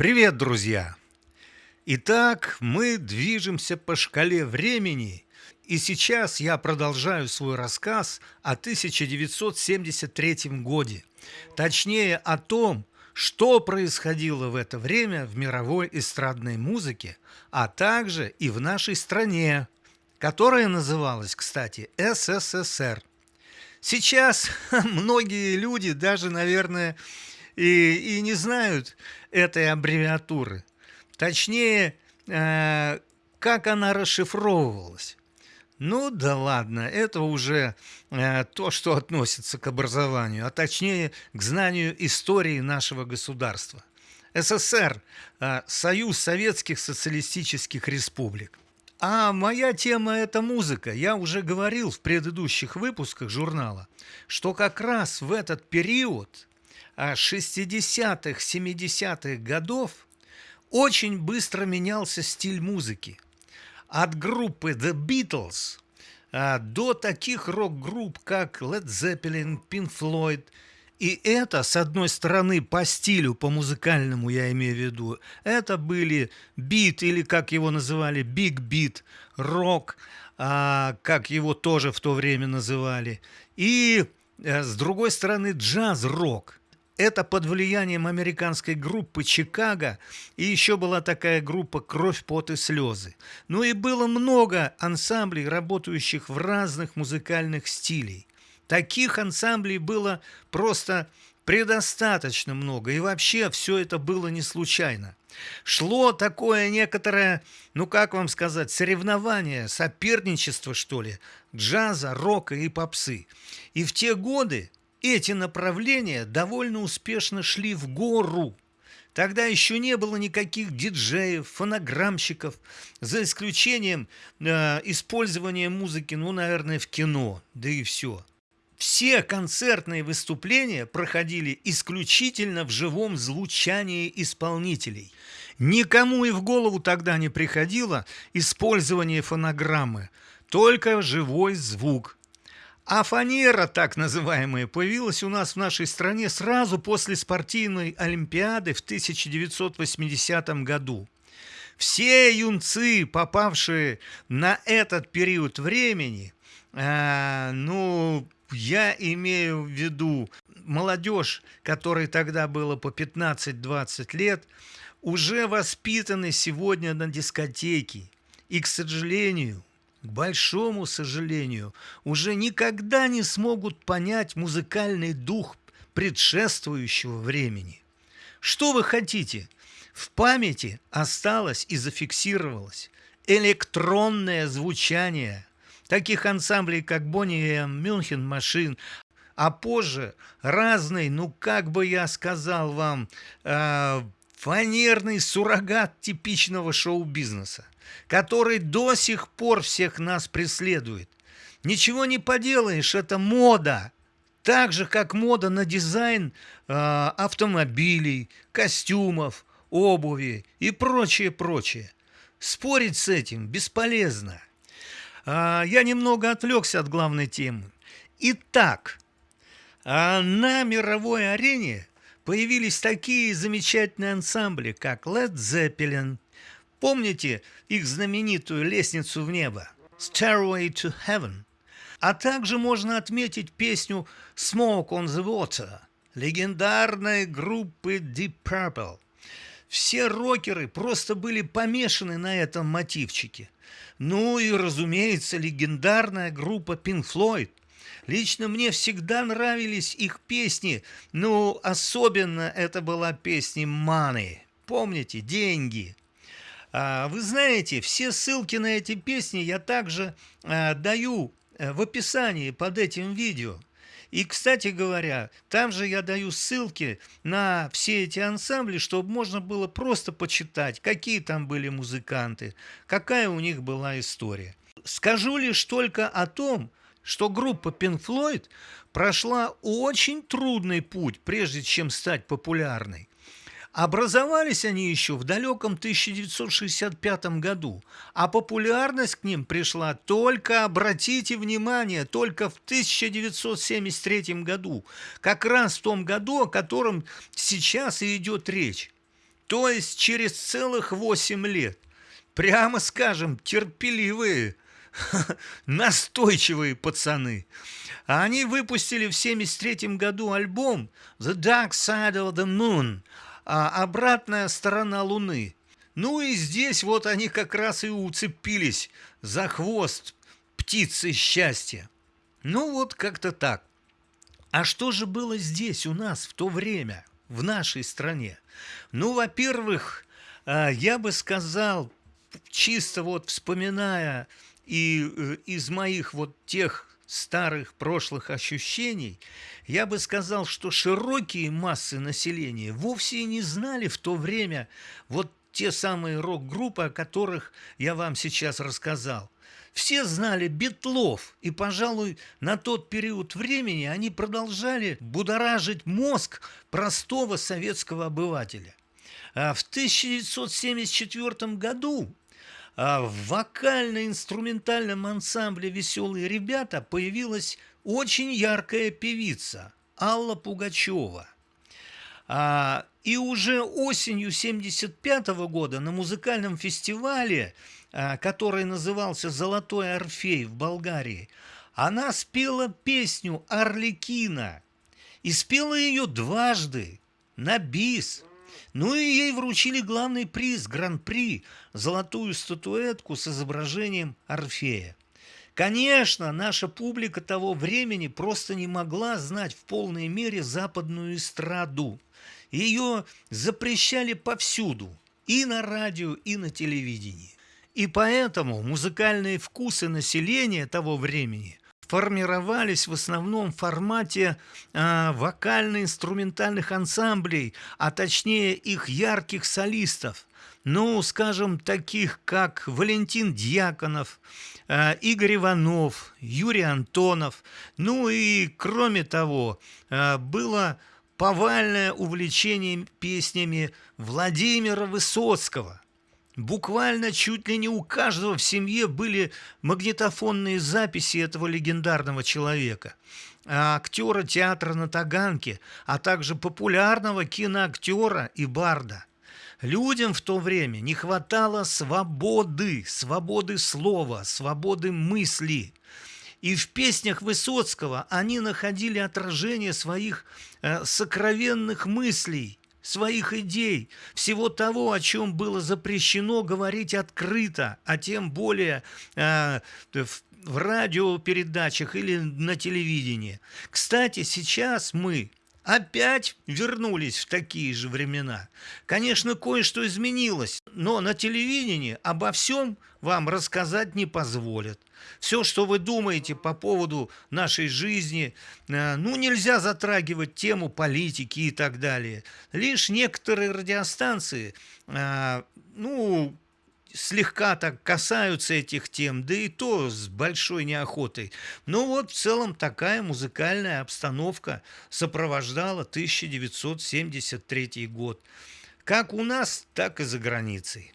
Привет, друзья! Итак, мы движемся по шкале времени, и сейчас я продолжаю свой рассказ о 1973 годе, точнее о том, что происходило в это время в мировой эстрадной музыке, а также и в нашей стране, которая называлась, кстати, СССР. Сейчас многие люди даже, наверное, и, и не знают этой аббревиатуры. Точнее, э, как она расшифровывалась. Ну да ладно, это уже э, то, что относится к образованию, а точнее к знанию истории нашего государства. СССР э, – Союз Советских Социалистических Республик. А моя тема – это музыка. Я уже говорил в предыдущих выпусках журнала, что как раз в этот период 60-х, 70-х годов очень быстро менялся стиль музыки. От группы The Beatles а, до таких рок-групп, как Led Zeppelin, Pink Floyd. И это, с одной стороны, по стилю, по музыкальному я имею в виду, это были бит, или как его называли, биг бит, рок, а, как его тоже в то время называли. И а, с другой стороны, джаз-рок – это под влиянием американской группы «Чикаго» и еще была такая группа «Кровь, пот и слезы». Ну и было много ансамблей, работающих в разных музыкальных стилей. Таких ансамблей было просто предостаточно много, и вообще все это было не случайно. Шло такое некоторое, ну как вам сказать, соревнование, соперничество, что ли, джаза, рока и попсы. И в те годы эти направления довольно успешно шли в гору. Тогда еще не было никаких диджеев, фонограммщиков, за исключением э, использования музыки, ну, наверное, в кино, да и все. Все концертные выступления проходили исключительно в живом звучании исполнителей. Никому и в голову тогда не приходило использование фонограммы, только живой звук – а фанера, так называемая, появилась у нас в нашей стране сразу после спортивной олимпиады в 1980 году. Все юнцы, попавшие на этот период времени, э, ну, я имею в виду молодежь, которой тогда было по 15-20 лет, уже воспитаны сегодня на дискотеке. И, к сожалению, к большому сожалению, уже никогда не смогут понять музыкальный дух предшествующего времени. Что вы хотите? В памяти осталось и зафиксировалось электронное звучание таких ансамблей, как Бонни Мюнхен Машин, а позже разный, ну как бы я сказал вам, э, фанерный суррогат типичного шоу-бизнеса, который до сих пор всех нас преследует. Ничего не поделаешь, это мода. Так же, как мода на дизайн э, автомобилей, костюмов, обуви и прочее, прочее. Спорить с этим бесполезно. Э, я немного отвлекся от главной темы. Итак, э, на мировой арене появились такие замечательные ансамбли, как Led Zeppelin. Помните их знаменитую «Лестницу в небо» «Stairway to Heaven»? А также можно отметить песню «Smoke on the Water» легендарной группы Deep Purple. Все рокеры просто были помешаны на этом мотивчике. Ну и, разумеется, легендарная группа Pink Floyd, Лично мне всегда нравились их песни, ну, особенно это была песня «Money». Помните? «Деньги». А, вы знаете, все ссылки на эти песни я также а, даю э, в описании под этим видео. И, кстати говоря, там же я даю ссылки на все эти ансамбли, чтобы можно было просто почитать, какие там были музыканты, какая у них была история. Скажу лишь только о том, что группа Pink Floyd прошла очень трудный путь, прежде чем стать популярной. Образовались они еще в далеком 1965 году, а популярность к ним пришла только, обратите внимание, только в 1973 году, как раз в том году, о котором сейчас и идет речь. То есть через целых 8 лет. Прямо скажем, терпеливые, настойчивые пацаны. Они выпустили в 73 году альбом The Dark Side of the Moon, а обратная сторона Луны. Ну и здесь вот они как раз и уцепились за хвост птицы счастья. Ну вот как-то так. А что же было здесь у нас в то время, в нашей стране? Ну, во-первых, а, я бы сказал, чисто вот вспоминая и э, из моих вот тех старых прошлых ощущений, я бы сказал, что широкие массы населения вовсе не знали в то время вот те самые рок-группы, о которых я вам сейчас рассказал. Все знали Бетлов, и, пожалуй, на тот период времени они продолжали будоражить мозг простого советского обывателя. А в 1974 году в вокально-инструментальном ансамбле «Веселые ребята» появилась очень яркая певица Алла Пугачева – а, и уже осенью 1975 года на музыкальном фестивале, а, который назывался «Золотой Орфей» в Болгарии, она спела песню «Орликина». И спела ее дважды на бис. Ну и ей вручили главный приз, гран-при, золотую статуэтку с изображением Орфея. Конечно, наша публика того времени просто не могла знать в полной мере западную эстраду. Ее запрещали повсюду, и на радио, и на телевидении. И поэтому музыкальные вкусы населения того времени формировались в основном в формате э, вокально-инструментальных ансамблей, а точнее их ярких солистов. Ну, скажем, таких как Валентин Дьяконов, э, Игорь Иванов, Юрий Антонов. Ну и, кроме того, э, было повальное увлечение песнями Владимира Высоцкого. Буквально чуть ли не у каждого в семье были магнитофонные записи этого легендарного человека. Актера театра на Таганке, а также популярного киноактера и барда. Людям в то время не хватало свободы, свободы слова, свободы мысли. И в песнях Высоцкого они находили отражение своих э, сокровенных мыслей, своих идей, всего того, о чем было запрещено говорить открыто, а тем более э, в, в радиопередачах или на телевидении. Кстати, сейчас мы опять вернулись в такие же времена. Конечно, кое-что изменилось, но на телевидении обо всем вам рассказать не позволят. Все, что вы думаете по поводу нашей жизни, э, ну, нельзя затрагивать тему политики и так далее. Лишь некоторые радиостанции, э, ну, слегка так касаются этих тем, да и то с большой неохотой. Но вот в целом такая музыкальная обстановка сопровождала 1973 год. Как у нас, так и за границей.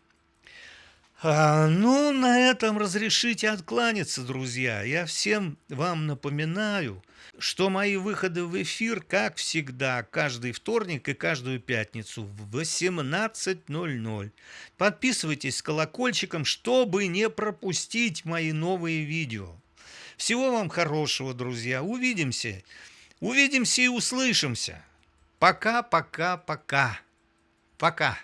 А, ну, на этом разрешите откланяться, друзья. Я всем вам напоминаю, что мои выходы в эфир, как всегда, каждый вторник и каждую пятницу в 18.00. Подписывайтесь с колокольчиком, чтобы не пропустить мои новые видео. Всего вам хорошего, друзья. Увидимся. Увидимся и услышимся. Пока, пока, пока. Пока.